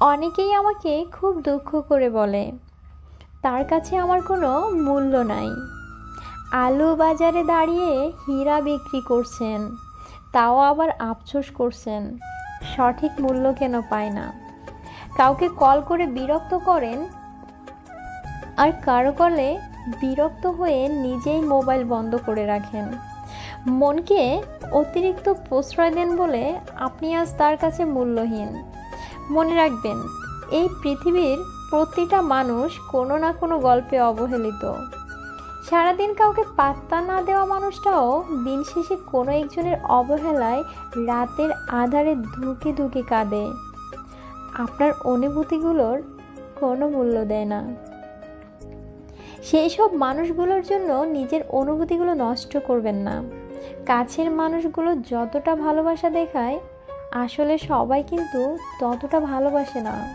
অনেকেই আমাকে খুব দুঃখ করে বলে, তার কাছে আমার কোনো মূল্য নাই। আলু বাজারে দাঁড়িয়ে হীরা বিক্রি করছেন, তাও আবার আফসোস করছেন, সঠিক মূল্য কেন পায় না? কাউকে কল করে বিরক্ত করেন আর কারও কলে বিরক্ত হয়ে নিজেই মোবাইল বন্ধ করে রাখেন। মনকে অতিরিক্ত প্রশ্রয় দেন বলে আপনি আজ তার কাছে মূল্যহীন। মনে রাখবেন, এই পৃথিবীর প্রতিটা মানুষ কোনো না কোনো গল্পে অবহেলিত। সারাদিন কাউকে পাত্তা না দেওয়া মানুষটাও দিন শেষে কোনো একজনের অবহেলায় রাতের আধারে ধুকে ধুকে কাঁদে। আপনার অনুভূতিগুলোর কোনো মূল্য দেয় না। সেই সব মানুষগুলোর জন্য নিজের অনুভূতিগুলো নষ্ট করবেন না। কাছের মানুষগুলো যতটা ভালোবাসা দেখায় আসলে সবাই কিন্তু ততটা ভালোবাসে না।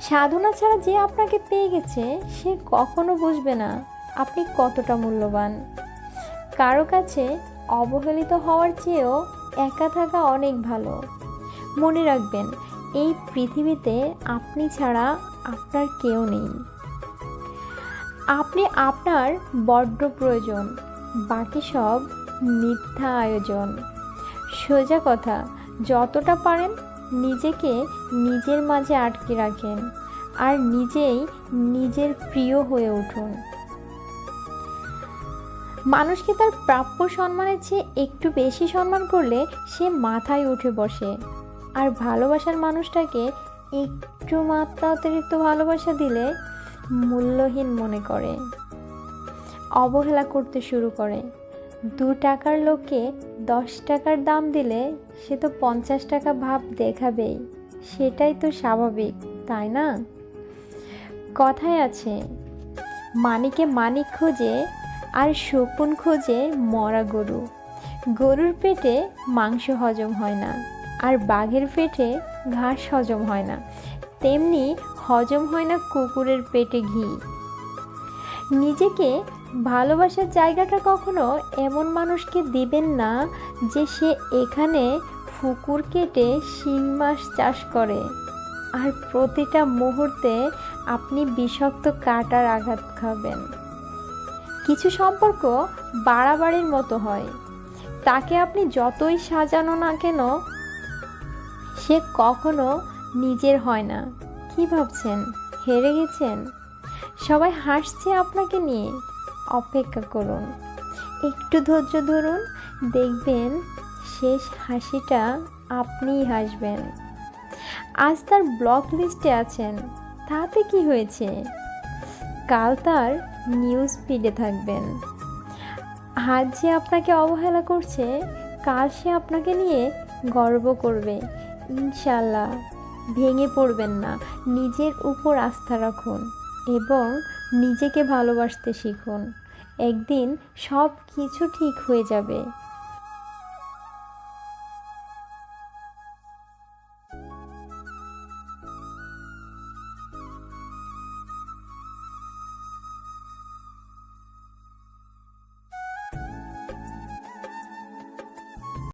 সাধনা ছাড়া যে আপনাকে পেয়ে গেছে, সে কখনো বুঝবে না আপনি কতটা মূল্যবান। কারও কাছে অবহেলিত হওয়ার চেয়েও একা থাকা অনেক ভালো। মনে রাখবেন, এই পৃথিবীতে আপনি ছাড়া আপনার কেউ নেই। আপনি আপনার বড্ড প্রয়োজন, বাকি সব মিথ্যা আয়োজন। সোজা কথা, যতটা পারেন নিজেকে নিজের মাঝে আটকে রাখেন আর নিজেই নিজের প্রিয় হয়ে উঠুন। মানুষকে তার প্রাপ্য সম্মানের চেয়ে একটু বেশি সম্মান করলে সে মাথায় উঠে বসে আর ভালোবাসার মানুষটাকে একটু মাত্রা অতিরিক্ত ভালোবাসা দিলে মূল্যহীন মনে করে, অবহেলা করতে শুরু করে। দু টাকার লোককে দশ টাকার দাম দিলে সে তো পঞ্চাশ টাকা ভাব দেখাবেই। সেটাই তো স্বাভাবিক, তাই না? কথায় আছে, মানিকে মানিক খোঁজে আর শকুন খোঁজে মরা গরু। গরুর পেটে মাংস হজম হয় না আর বাঘের পেটে ঘাস হজম হয় না। তেমনি হজম হয় না কুকুরের পেটে ঘি। নিজেকে ভালোবাসার জায়গাটা কখনো এমন মানুষকে দিবেন না যে সে এখানে ফুকুর কেটে শিং মাছ চাষ করে। আর প্রতিটা মুহূর্তে আপনি বিষাক্ত কাটার আঘাত খাবেন। কিছু সম্পর্ক বাড়াবাড়ির মতো হয়। তাকে আপনি যতই সাজানো না কেন, সে কখনো নিজের হয় না। কি ভাবছেন? হেরে গেছেন? সবাই হাসছে আপনাকে নিয়ে। অপেক্ষা করুন। একটু ধৈর্য ধরুন, দেখবেন শেষ হাসিটা আপনিই হাসবেন। আজ তার ব্লক লিস্টে আছেন, তাতে কি হয়েছে? কাল তার নিউজ ফিডে থাকবেন। আজ যে আপনাকে অবহেলা করছে, কাল সে আপনাকে নিয়ে গর্ব করবে। ইনশাল্লাহ ভেঙে পড়বেন না, নিজের উপর আস্থা রাখুন। এবং নিজেকে ভালোবাসতে শিখুন। একদিন সব কিছু ঠিক হয়ে যাবে।